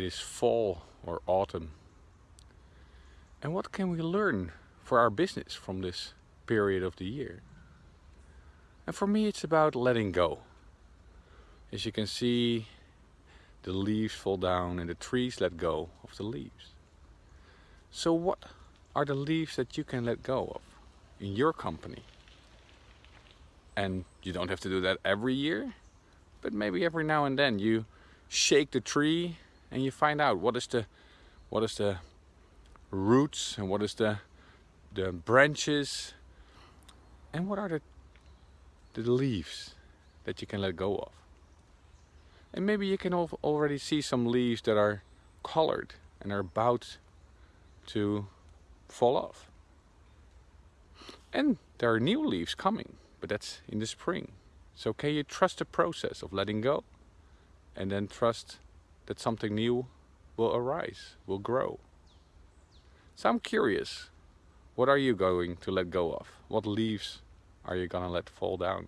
It is fall or autumn. And what can we learn for our business from this period of the year? And for me it's about letting go. As you can see the leaves fall down and the trees let go of the leaves. So what are the leaves that you can let go of in your company? And you don't have to do that every year, but maybe every now and then you shake the tree and you find out what is the what is the roots and what is the the branches and what are the the leaves that you can let go of. And maybe you can already see some leaves that are colored and are about to fall off. And there are new leaves coming but that's in the spring. So can you trust the process of letting go and then trust that something new will arise, will grow. So I'm curious, what are you going to let go of? What leaves are you gonna let fall down?